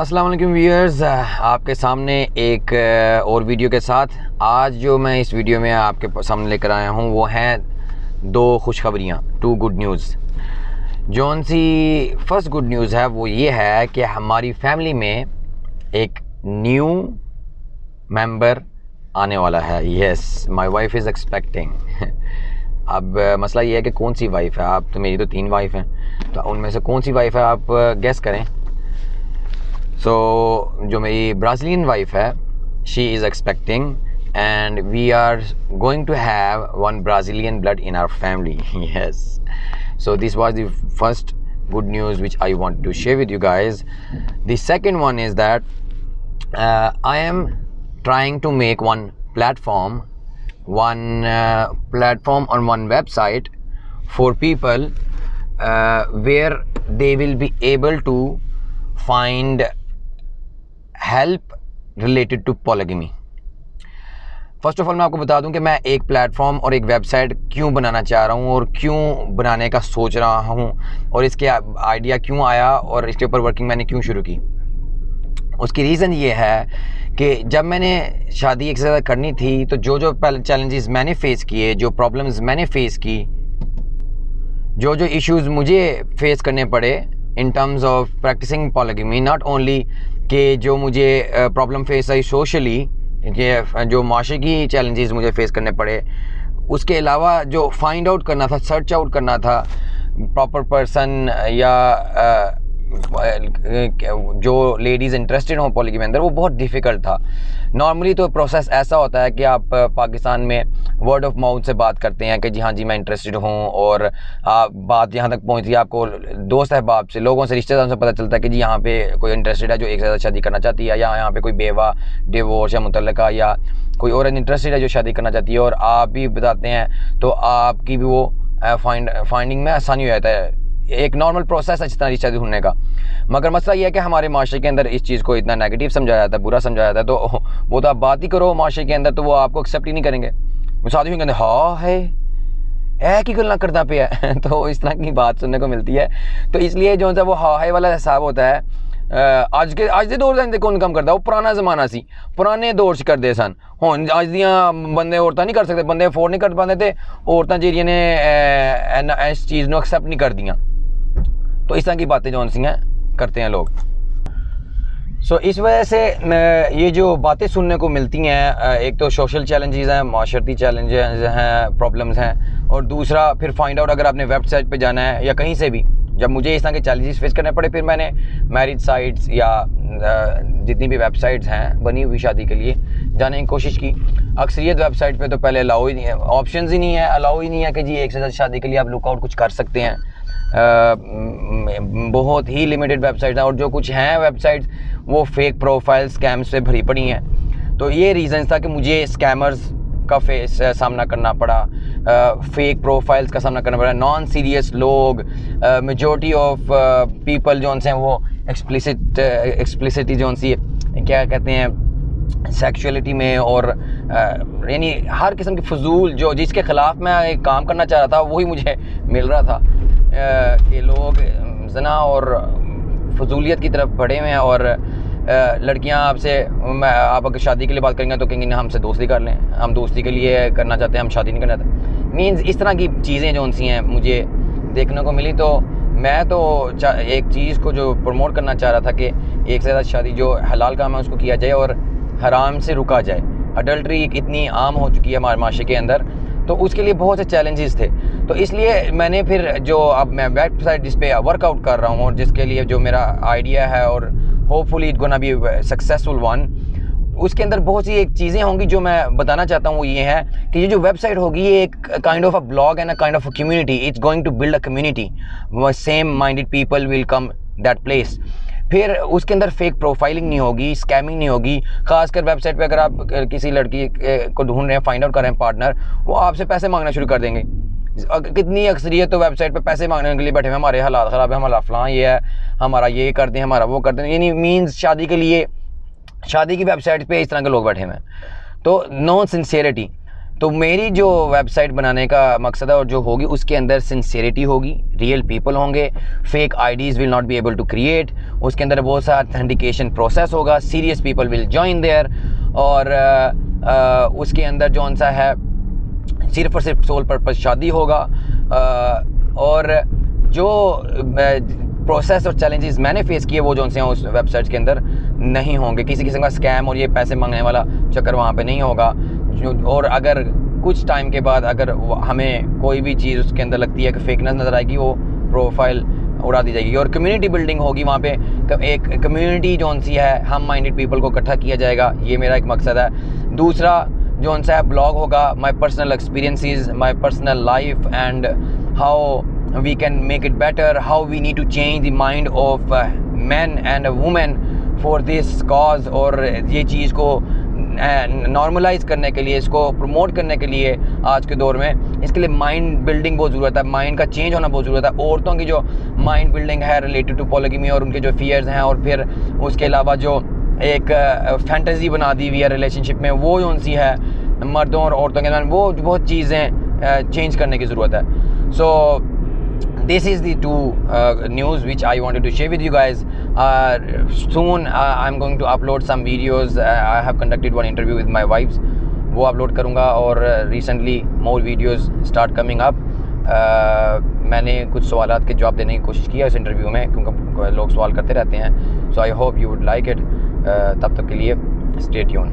السلام علیکم ویئرز آپ کے سامنے ایک اور ویڈیو کے ساتھ۔ آج جو میں اس ویڈیو میں آپ کے سامنے لے کر آیا ہوں، وہ ہیں دو خوشخبریاں ٹو گڈ نیوز جون سی فرسٹ گڈ نیوز ہے، وہ یہ ہے کہ ہماری فیملی میں ایک نیو ممبر آنے والا ہے۔ یس مائی وائف از ایکسپیکٹنگ اب مسئلہ یہ ہے کہ کون سی وائف ہے؟ آپ تو میری تو تین وائف ہیں۔ تو ان میں سے کون سی وائف ہے؟ آپ گیس کریں۔ سو جو میری برازیلین وائف ہے she is expecting and we are going to have one Brazilian blood in our family yes so this was the first good news which I want to share with you guys the second one is that I am trying to make one platform one platform on one website for people where they will be able to find help related to polygamy first of all میں آپ کو بتا دوں کہ میں ایک plate form اور ایک ویب سائٹ کیوں بنانا چاہ رہا ہوں اور کیوں بنانے کا سوچ رہا ہوں اور اس کے آئیڈیا کیوں آیا اور اس کے اوپر ورکنگ میں نے کیوں شروع کی. اس کی ریزن یہ ہے کہ جب میں نے شادی ایک سے زیادہ کرنی تھی تو جو جو چیلنجز میں نے فیس کیے، جو پرابلمز میں نے فیس کی، جو جو ایشوز مجھے فیس کرنے پڑے in terms of practicing polygamy not only کہ جو مجھے uh, problem face I socially uh, جو معاشرے کی چیلنجز مجھے فیس کرنے پڑے، اس کے علاوہ جو فائنڈ آؤٹ کرنا تھا سرچ آؤٹ کرنا تھا پراپر پرسن یا uh, جو لیڈیز انٹرسٹڈ ہوں پالیگی میں اندر، وہ بہت ڈیفیکلٹ تھا۔ نارملی تو پروسیس ایسا ہوتا ہے کہ آپ پاکستان میں ورڈ آف ماؤتھ سے بات کرتے ہیں کہ جی ہاں جی میں انٹرسٹڈ ہوں اور بات یہاں تک پہنچتی ہے، آپ کو دوست احباب سے، لوگوں سے رشتے داروں سے پتہ چلتا ہے کہ جی یہاں پہ کوئی انٹرسٹڈ ہے جو ایک سے زیادہ شادی کرنا چاہتی ہے، یا یہاں پہ کوئی بیوہ ڈیورس یا متعلقہ یا کوئی اور انٹرسٹڈ ہے جو شادی کرنا چاہتی ہے اور آپ بھی بتاتے ہیں تو آپ کی بھی وہ فائنڈ فائنڈنگ میں آسانی ہو جاتا ہے۔ ایک نارمل پروسیس ہے جس طرح رشتہ ڈھونڈنے کا۔ مگر مسئلہ یہ ہے کہ ہمارے معاشرے کے اندر اس چیز کو اتنا نیگیٹیو سمجھایا جاتا ہے، برا سمجھایا جاتا ہے، تو وہ تو آپ بات ہی کرو معاشرے کے اندر، تو وہ آپ کو ایکسیپٹ ہی نہیں کریں گے۔ ساتھ کہتے ہاں ہے۔ اے، کی گلنا کرتا پہ ہے تو اس طرح کی بات سننے کو ملتی ہے۔ تو اس لیے جو ہے وہ ہاں ہے والا حساب ہوتا ہے۔ اج کے اج دے دور دے کون کام کرتا وہ پرانا زمانہ سی، پرانے دور سے کرتے سن۔ ہوں اج دیاں بندے عورتیں نہیں کر سکتے، بندے افورڈ نہیں کر پاتے تھے۔ عورتیں جہاں نے اس چیز نو ایکسیپٹ نہیں کر دیاں۔ تو اس طرح کی باتیں جو سی ہیں، کرتے ہیں لوگ۔ سو اس وجہ سے یہ جو باتیں سننے کو ملتی ہیں ایک تو سوشل چیلنجز ہیں، معاشرتی چیلنجز ہیں پرابلمز ہیں، اور دوسرا پھر فائنڈ آؤٹ اگر آپ نے ویب سائٹ پہ جانا ہے یا کہیں سے بھی، جب مجھے اس طرح کے چیلنجز فیس کرنے پڑے، پھر میں نے میرج سائٹس یا جتنی بھی ویب سائٹس ہیں بنی ہوئی شادی کے لیے جانے کی کوشش کی۔ اکثریت ویب سائٹ پہ تو پہلے الاؤ ہی نہیں ہے آپشنز ہی نہیں ہے الاؤ ہی نہیں ہے کہ جی ایک سے زیادہ شادی کے لیے آپ لک آؤٹ کچھ کر سکتے ہیں۔ بہت ہی لمیٹڈ ویب سائٹس ہیں اور جو کچھ ہیں ویب سائٹس وہ فیک پروفائل اسکیمس سے بھری پڑی ہیں۔ تو یہ ریزنس تھا کہ مجھے اسکیمرز کا فیس سامنا کرنا پڑا۔ فیک پروفائلز کا سامنا کرنا پڑا۔ نان سیریس لوگ میجورٹی آف پیپل جو ہیں، وہ ایکسپلیسٹ ایکسپلیسٹی جو سی کیا کہتے ہیں سیکشولیٹی میں اور یعنی ہر قسم کی فضول جو، جس کے خلاف میں کام کرنا چاہ رہا تھا، وہی مجھے مل رہا تھا۔ کہ لوگ زنا اور فضولیت کی طرف بڑھے ہوئے ہیں اور لڑکیاں آپ سے آپ اگر شادی کے لیے بات کریں گے تو کہیں گے ہم سے دوستی کر لیں، ہم دوستی کے لیے کرنا چاہتے ہیں، ہم شادی نہیں کرنا چاہتے۔ مینز اس طرح کی چیزیں جو ان سی ہیں، مجھے دیکھنے کو ملی تو میں تو ایک چیز کو جو پروموٹ کرنا چاہ رہا تھا کہ ایک سے زیادہ شادی جو حلال کام ہے اس کو کیا جائے اور حرام سے رکا جائے۔ اڈلٹری اتنی عام ہو چکی ہے ہمارے معاشرے کے اندر تو اس کے لیے بہت سے چیلنجز تھے۔ تو اس لیے میں نے پھر جو اب میں ویب سائٹ جس پہ ورک آؤٹ کر رہا ہوں اور جس کے لیے جو میرا آئیڈیا ہے اور hopefully it gonna be successful one اس کے اندر بہت سی ایک چیزیں ہوں گی جو میں بتانا چاہتا ہوں وہ یہ ہے کہ یہ جو ویب سائٹ ہوگی یہ ایک kind of a blog and a kind of a community it's going to build a community same minded people will come that place پھر اس کے اندر فیک پروفائلنگ نہیں ہوگی اسکیمنگ نہیں ہوگی۔ خاص کر ویب سائٹ پہ اگر آپ کسی لڑکی کو ڈھونڈ رہے ہیں فائنڈ آؤٹ کر رہے ہیں پارٹنر وہ آپ سے پیسے مانگنا شروع کر دیں گے۔ کتنی اکثریت تو ویب سائٹ پہ پیسے مانگنے کے لیے بیٹھے ہیں، ہمارے حالات خراب ہے ہمارا فلاں یہ ہے، ہمارا یہ کر دیں ہمارا وہ کر دیں یعنی مینز شادی کے لیے، شادی کی ویب سائٹ پہ اس طرح کے لوگ بیٹھے ہوئے ہیں۔ تو نو سنسیئرٹی تو میری جو ویب سائٹ بنانے کا مقصد ہے اور جو ہوگی، اس کے اندر سنسیریٹی ہوگی ریئل پیپل ہوں گے fake IDs will not be able to create اس کے اندر بہت سا اتھینٹیکیشن پروسیس ہوگا serious people will join there اور اس کے اندر جو سا ہے، صرف اور صرف سول پرپز شادی ہوگا اور جو پروسیس اور چیلنجز میں نے فیس کیے، وہ جو ہیں، اس ویب سائٹس کے اندر نہیں ہوں گے۔ کسی قسم کا اسکیم اور یہ پیسے مانگنے والا چکر وہاں پہ نہیں ہوگا۔ اور اگر کچھ ٹائم کے بعد اگر ہمیں کوئی بھی چیز اس کے اندر لگتی ہے کہ فیکنس نظر آئے گی، وہ پروفائل اڑا دی جائے گی۔ اور کمیونٹی بلڈنگ ہوگی وہاں پہ۔ ایک کمیونٹی جون سی ہے، ہم مائنڈیڈ پیپل کو اکٹھا کیا جائے گا۔ یہ میرا ایک مقصد ہے۔ دوسرا جو سا ہے بلاگ ہوگا۔ My personal experiences my personal life and how we can make it better how we need to change the mind of men and women for this cause اور یہ چیز کو نارملائز کرنے کے لیے، اس کو پروموٹ کرنے کے لیے آج کے دور میں، اس کے لیے مائنڈ بلڈنگ بہت ضرورت ہے۔ مائنڈ کا چینج ہونا بہت ضرورت ہے۔ عورتوں کی جو مائنڈ بلڈنگ ہے ریلیٹڈ ٹو پولگمی اور ان کے جو فیئرز ہیں اور پھر اس کے علاوہ جو ایک فینٹزی بنا دی ہوئی ہے ریلیشن شپ میں، وہ جو سی ہے، مردوں اور عورتوں کے درمیان، وہ بہت چیزیں چینج کرنے کی ضرورت ہے۔ So this is the two news which I wanted to share with you guys soon I am going to upload some videos I have conducted one interview with my wife's وہ upload کروں گا اور recently more videos start coming up میں نے کچھ سوالات کے جواب دینے کی کوشش کیا اس انٹرویو میں کیونکہ لوگ سوال کرتے رہتے ہیں. So I hope you would like it تب تک کے لیے اسٹیٹ یون